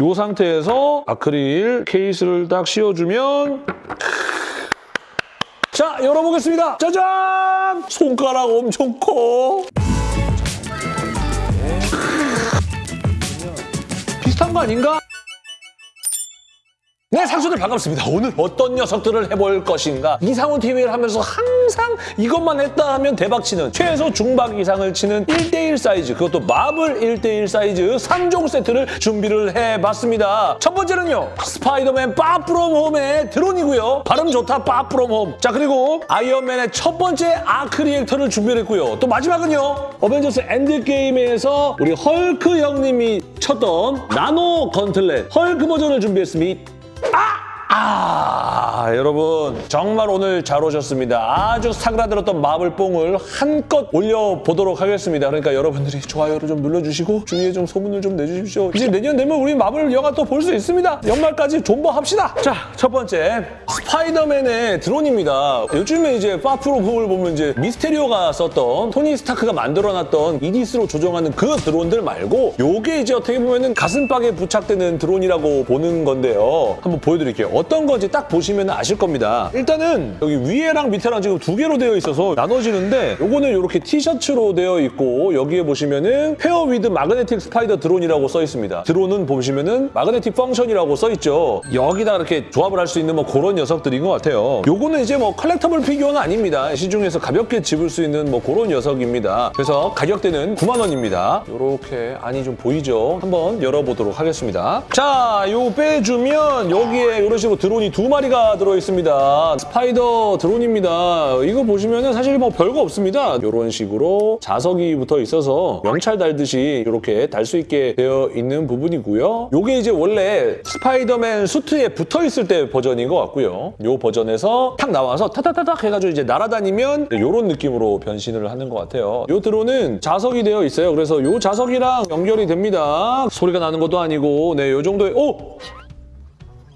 이 상태에서 아크릴 케이스를 딱 씌워주면 자, 열어보겠습니다. 짜잔! 손가락 엄청 커. 비슷한 거 아닌가? 네, 상수들 반갑습니다. 오늘 어떤 녀석들을 해볼 것인가? 이상훈 TV를 하면서 항상 이것만 했다 하면 대박치는 최소 중박 이상을 치는 1대1 사이즈, 그것도 마블 1대1 사이즈 3종 세트를 준비를 해봤습니다. 첫 번째는요, 스파이더맨 Far From Home의 드론이고요. 발음 좋다, Far From Home. 자, 그리고 아이언맨의 첫 번째 arc reactor를 준비를 했고요. 또 마지막은요, 어벤져스 엔드게임에서 우리 헐크 형님이 꼈던 nano gauntlet 헐크 버전을 준비했습니다. 아! 아, 여러분 정말 오늘 잘 오셨습니다. 아주 사그라들었던 마블뽕을 한껏 올려보도록 하겠습니다. 그러니까 여러분들이 좋아요를 좀 눌러주시고 주위에 좀 소문을 좀 내주십시오. 이제 내년 되면 우리 마블 영화 또 볼 수 있습니다. 연말까지 존버합시다. 자, 첫 번째 스파이더맨의 드론입니다. 요즘에 이제 Far From Home을 보면 이제 미스테리오가 썼던 토니 스타크가 만들어놨던 이디스로 조정하는 그 드론들 말고 요게 이제 어떻게 보면 은 가슴팍에 부착되는 드론이라고 보는 건데요. 한번 보여드릴게요. 어떤 건지 딱 보시면 아실 겁니다. 일단은 여기 위에랑 밑에랑 지금 두 개로 되어 있어서 나눠지는데 요거는 이렇게 티셔츠로 되어 있고 여기에 보시면은 pair with magnetic spider drone이라고 써 있습니다. 드론은 보시면은 magnetic function이라고 써 있죠. 여기다 이렇게 조합을 할 수 있는 뭐 그런 녀석들인 것 같아요. 요거는 이제 뭐 collectible 피규어는 아닙니다. 시중에서 가볍게 집을 수 있는 뭐 그런 녀석입니다. 그래서 가격대는 9만 원입니다. 요렇게 안이 좀 보이죠? 한번 열어보도록 하겠습니다. 자, 요 빼주면 여기에 이런 식으로 드론이 두 마리가 들어있습니다. 스파이더 드론입니다. 이거 보시면은 사실 뭐 별거 없습니다. 이런 식으로 자석이 붙어 있어서 명찰 달듯이 이렇게 달 수 있게 되어 있는 부분이고요. 요게 이제 원래 스파이더맨 수트에 붙어 있을 때 버전인 것 같고요. 요 버전에서 탁 나와서 타타타닥 해가지고 이제 날아다니면 이런 느낌으로 변신을 하는 것 같아요. 요 드론은 자석이 되어 있어요. 그래서 요 자석이랑 연결이 됩니다. 소리가 나는 것도 아니고 네, 요 정도의 오!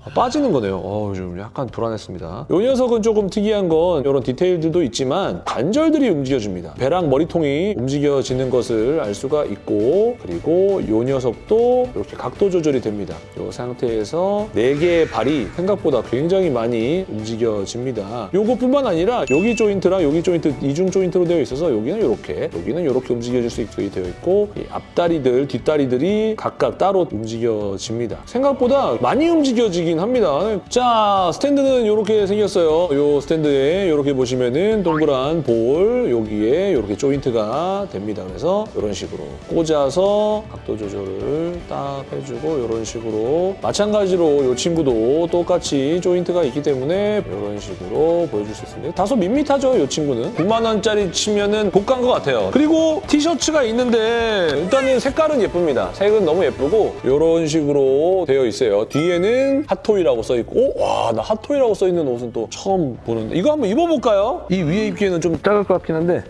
아, 빠지는 거네요. 어, 좀 약간 불안했습니다. 이 녀석은 조금 특이한 건 이런 디테일들도 있지만 관절들이 움직여줍니다. 배랑 머리통이 움직여지는 것을 알 수가 있고 그리고 이 녀석도 이렇게 각도 조절이 됩니다. 이 상태에서 네 개의 발이 생각보다 굉장히 많이 움직여집니다. 요것뿐만 아니라 여기 조인트랑 여기 조인트 이중 조인트로 되어 있어서 여기는 이렇게 여기는 이렇게 움직여질 수 있게 되어 있고 이 앞다리들 뒷다리들이 각각 따로 움직여집니다. 생각보다 많이 움직여지긴 합니다. 자, 스탠드는 이렇게 생겼어요. 이 스탠드에 이렇게 보시면은 동그란 볼 여기에 이렇게 조인트가 됩니다. 그래서 이런 식으로 꽂아서 각도 조절을 딱 해주고 이런 식으로 마찬가지로 이 친구도 똑같이 조인트가 있기 때문에 이런 식으로 보여줄 수 있습니다. 다소 밋밋하죠, 이 친구는. 9만 원짜리 치면은 고가인 것 같아요. 그리고 티셔츠가 있는데 일단은 색깔은 예쁩니다. 색은 너무 예쁘고 이런 식으로 되어 있어요. 뒤에는 핫 토이라고 써 있고, 오, 와, 나 핫토이라고 써 있는 옷은 또 처음 보는데 이거 한번 입어볼까요? 이 위에 입기에는 좀 작을 것 같긴 한데.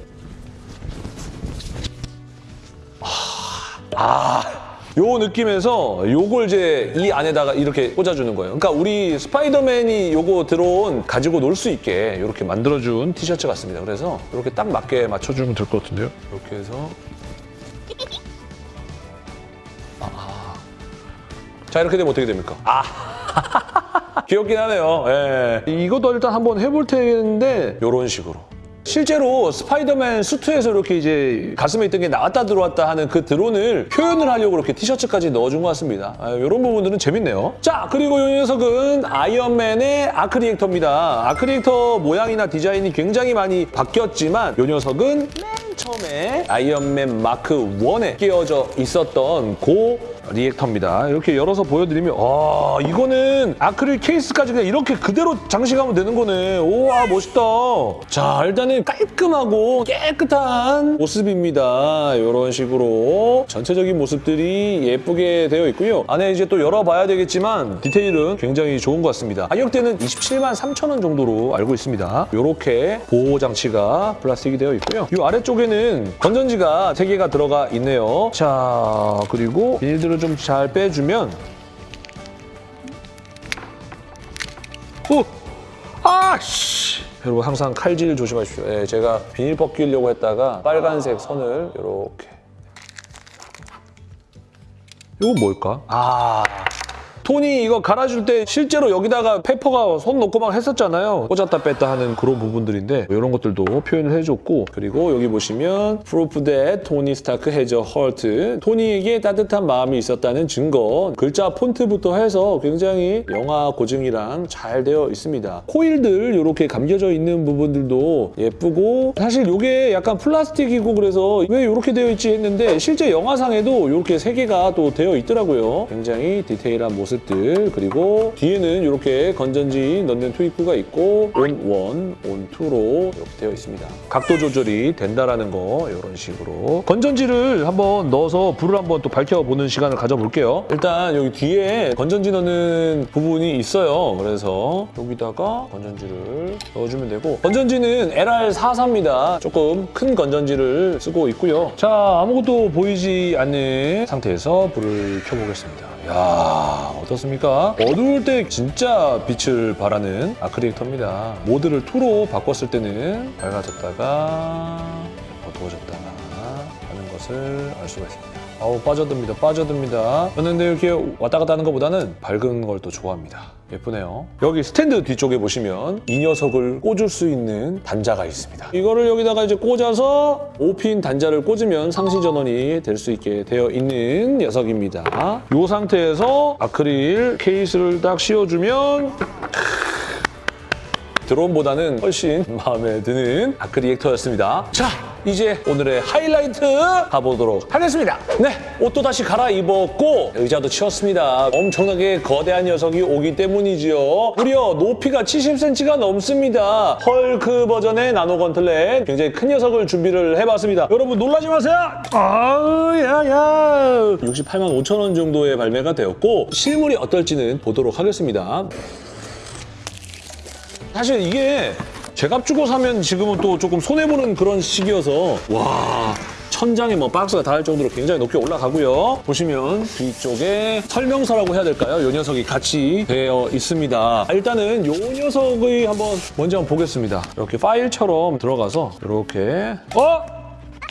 아, 요 느낌에서 요걸 이제 이 안에다가 이렇게 꽂아주는 거예요. 그러니까 우리 스파이더맨이 요거 들어온 가지고 놀 수 있게 이렇게 만들어준 티셔츠 같습니다. 그래서 이렇게 딱 맞게 맞춰주면 될 것 같은데요? 이렇게 해서 아. 자 이렇게 되면 어떻게 됩니까? 아 귀엽긴 하네요. 예. 이것도 일단 한번 해볼 텐데 이런 식으로. 실제로 스파이더맨 수트에서 이렇게 이제 가슴에 있던 게 나왔다 들어왔다 하는 그 드론을 표현을 하려고 이렇게 티셔츠까지 넣어준 것 같습니다. 아, 이런 부분들은 재밌네요. 자, 그리고 이 녀석은 아이언맨의 arc reactor입니다. arc reactor 모양이나 디자인이 굉장히 많이 바뀌었지만 이 녀석은 맨 처음에 아이언맨 마크 1에 끼워져 있었던 고 리액터입니다. 이렇게 열어서 보여드리면 아 이거는 아크릴 케이스까지 그냥 이렇게 그대로 장식하면 되는 거네. 우와 멋있다. 자 일단은 깔끔하고 깨끗한 모습입니다. 이런 식으로 전체적인 모습들이 예쁘게 되어 있고요. 안에 이제 또 열어봐야 되겠지만 디테일은 굉장히 좋은 것 같습니다. 가격대는 27만 3천 원 정도로 알고 있습니다. 이렇게 보호 장치가 플라스틱이 되어 있고요. 이 아래쪽에는 건전지가 3개가 들어가 있네요. 자 그리고 비닐들을 좀 잘 빼주면 오! 아씨! 여러분 항상 칼질 조심하십시오. 예, 제가 비닐 벗기려고 했다가 빨간색 선을 이렇게 이건 뭘까? 아 톤이 이거 갈아줄 때 실제로 여기다가 페퍼가 손 놓고 막 했었잖아요. 꽂았다 뺐다 하는 그런 부분들인데 이런 것들도 표현을 해줬고 그리고 여기 보시면 Tony Stark has a heart. 토니에게 따뜻한 마음이 있었다는 증거. 글자 폰트부터 해서 굉장히 영화 고증이랑 잘 되어 있습니다. 코일들 이렇게 감겨져 있는 부분들도 예쁘고 사실 이게 약간 플라스틱이고 그래서 왜 이렇게 되어 있지 했는데 실제 영화상에도 이렇게 세 개가 또 되어 있더라고요. 굉장히 디테일한 모습 들 그리고 뒤에는 이렇게 건전지 넣는 트위크가 있고 온1, 온2로 이렇게 되어 있습니다. 각도 조절이 된다라는 거 이런 식으로 건전지를 한번 넣어서 불을 한번 또 밝혀보는 시간을 가져볼게요. 일단 여기 뒤에 건전지 넣는 부분이 있어요. 그래서 여기다가 건전지를 넣어주면 되고 건전지는 LR44입니다. 조금 큰 건전지를 쓰고 있고요. 자 아무것도 보이지 않는 상태에서 불을 켜보겠습니다. 야 어떻습니까? 어두울 때 진짜 빛을 발하는 아크릴터입니다. 모드를 2로 바꿨을 때는 밝아졌다가 어두워졌다가 하는 것을 알 수가 있습니다. 아우 빠져듭니다. 빠져듭니다. 저는 근데 이렇게 왔다 갔다 하는 것보다는 밝은 걸 또 좋아합니다. 예쁘네요. 여기 스탠드 뒤쪽에 보시면 이 녀석을 꽂을 수 있는 단자가 있습니다. 이거를 여기다가 이제 꽂아서 5핀 단자를 꽂으면 상시 전원이 될 수 있게 되어 있는 녀석입니다. 이 상태에서 아크릴 케이스를 딱 씌워주면 드론보다는 훨씬 마음에 드는 아크리액터였습니다. 자, 이제 오늘의 하이라이트 가보도록 하겠습니다. 네, 옷도 다시 갈아입었고 의자도 치웠습니다. 엄청나게 거대한 녀석이 오기 때문이지요. 무려 높이가 70cm가 넘습니다. 헐크 버전의 나노 건틀렛 굉장히 큰 녀석을 준비를 해봤습니다. 여러분 놀라지 마세요. 아우 야야. 68만 5천 원 정도에 발매가 되었고 실물이 어떨지는 보도록 하겠습니다. 사실 이게 제값 주고 사면 지금은 또 조금 손해보는 그런 시기여서 와 천장에 뭐 박스가 닿을 정도로 굉장히 높게 올라가고요. 보시면 뒤쪽에 설명서라고 해야 될까요? 이 녀석이 같이 되어 있습니다. 일단은 이 녀석의 한번 먼저 한번 보겠습니다. 이렇게 파일처럼 들어가서 이렇게 어?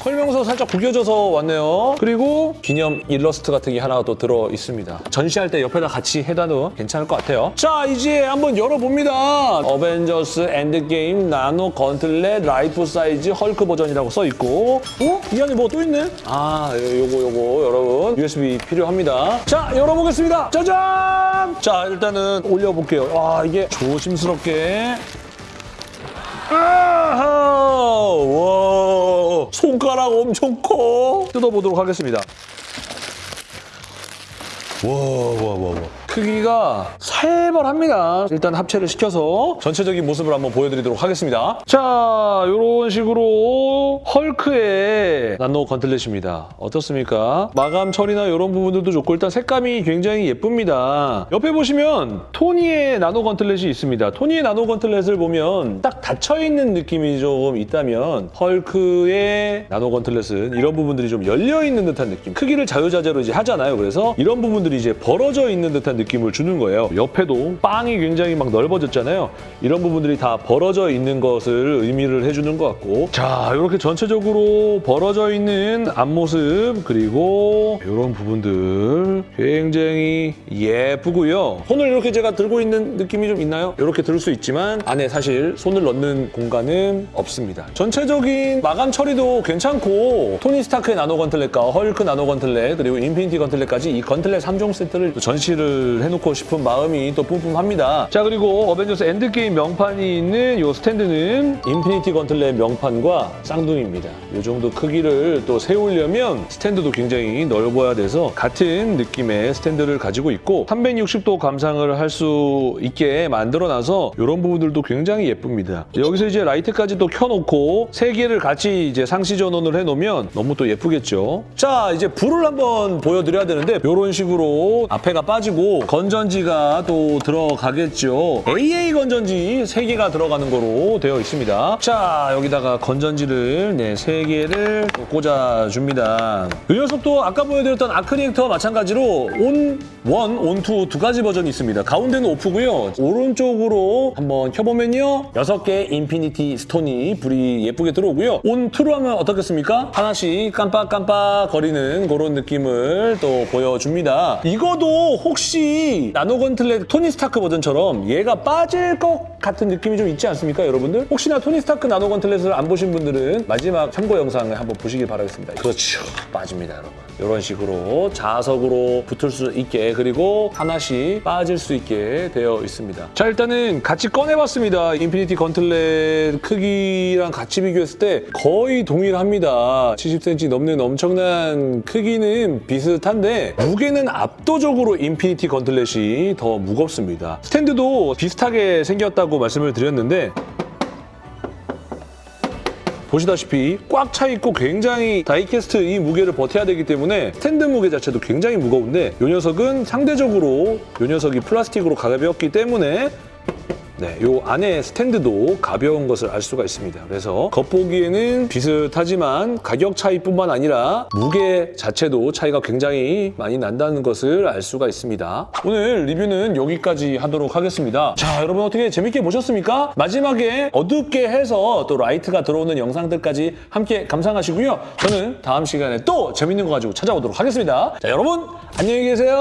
설명서 살짝 구겨져서 왔네요. 그리고 기념 일러스트 같은 게 하나 또 들어 있습니다. 전시할 때 옆에다 같이 해놔도 괜찮을 것 같아요. 자, 이제 한번 열어봅니다. 어벤져스 엔드게임 nano gauntlet life size 헐크 버전이라고 써 있고 어? 이 안에 뭐 또 있네? 아, 요거 요거 여러분 USB 필요합니다. 자, 열어보겠습니다. 짜잔! 자, 일단은 올려볼게요. 와, 이게 조심스럽게 아하! 와, 손가락 엄청 커. 뜯어보도록 하겠습니다. 와, 와, 와, 와. 크기가 살벌합니다. 일단 합체를 시켜서 전체적인 모습을 한번 보여드리도록 하겠습니다. 자, 이런 식으로 헐크의 나노 건틀렛입니다. 어떻습니까? 마감 처리나 이런 부분들도 좋고 일단 색감이 굉장히 예쁩니다. 옆에 보시면 토니의 나노 건틀렛이 있습니다. 토니의 나노 건틀렛을 보면 딱 닫혀있는 느낌이 조금 있다면 헐크의 나노 건틀렛은 이런 부분들이 좀 열려있는 듯한 느낌. 크기를 자유자재로 이제 하잖아요. 그래서 이런 부분들이 이제 벌어져 있는 듯한 느낌 을 주는 거예요. 옆에도 빵이 굉장히 막 넓어졌잖아요. 이런 부분들이 다 벌어져 있는 것을 의미를 해주는 것 같고 자 이렇게 전체적으로 벌어져 있는 앞모습 그리고 이런 부분들 굉장히 예쁘고요. 손을 이렇게 제가 들고 있는 느낌이 좀 있나요? 이렇게 들 수 있지만 안에 사실 손을 넣는 공간은 없습니다. 전체적인 마감 처리도 괜찮고 토니 스타크의 nano gauntlet과 헐크 nano gauntlet 그리고 infinity gauntlet까지 이 gauntlet 3종 세트를 또 전시를 해놓고 싶은 마음이 또 뿜뿜합니다. 자 그리고 어벤져스 엔드게임 명판이 있는 이 스탠드는 Infinity Gauntlet 명판과 쌍둥이입니다. 이 정도 크기를 또 세우려면 스탠드도 굉장히 넓어야 돼서 같은 느낌의 스탠드를 가지고 있고 360도 감상을 할 수 있게 만들어놔서 이런 부분들도 굉장히 예쁩니다. 여기서 이제 라이트까지 또 켜놓고 세 개를 같이 이제 상시 전원을 해놓으면 너무 또 예쁘겠죠. 자 이제 불을 한번 보여드려야 되는데 이런 식으로 앞에가 빠지고 건전지가 또 들어가겠죠. AA 건전지 3개가 들어가는 거로 되어 있습니다. 자, 여기다가 건전지를 네, 3개를 꽂아줍니다. 이 녀석도 아까 보여드렸던 Arc Reactor와 마찬가지로 on 1, on 2 두 가지 버전이 있습니다. 가운데는 off고요. 오른쪽으로 한번 켜보면요. 6개의 Infinity Stone이 불이 예쁘게 들어오고요. on 2로 하면 어떻겠습니까? 하나씩 깜빡깜빡 거리는 그런 느낌을 또 보여줍니다. 이거도 혹시 이 나노 Gauntlet 토니 스타크 버전처럼 얘가 빠질 것 같은 느낌이 좀 있지 않습니까, 여러분들? 혹시나 토니 스타크 나노 Gauntlet을 안 보신 분들은 마지막 참고 영상을 한번 보시길 바라겠습니다. 그렇죠. 빠집니다, 여러분. 이런 식으로 자석으로 붙을 수 있게 그리고 하나씩 빠질 수 있게 되어 있습니다. 자 일단은 같이 꺼내봤습니다. Infinity Gauntlet 크기랑 같이 비교했을 때 거의 동일합니다. 70cm 넘는 엄청난 크기는 비슷한데 무게는 압도적으로 Infinity Gauntlet이 더 무겁습니다. 스탠드도 비슷하게 생겼다고 말씀을 드렸는데 보시다시피 꽉 차 있고 굉장히 diecast 이 무게를 버텨야 되기 때문에 스탠드 무게 자체도 굉장히 무거운데 이 녀석은 상대적으로 이 녀석이 플라스틱으로 가볍기 때문에 네, 요 안에 스탠드도 가벼운 것을 알 수가 있습니다. 그래서 겉보기에는 비슷하지만 가격 차이뿐만 아니라 무게 자체도 차이가 굉장히 많이 난다는 것을 알 수가 있습니다. 오늘 리뷰는 여기까지 하도록 하겠습니다. 자, 여러분 어떻게 재밌게 보셨습니까? 마지막에 어둡게 해서 또 라이트가 들어오는 영상들까지 함께 감상하시고요. 저는 다음 시간에 또 재밌는 거 가지고 찾아오도록 하겠습니다. 자, 여러분 안녕히 계세요.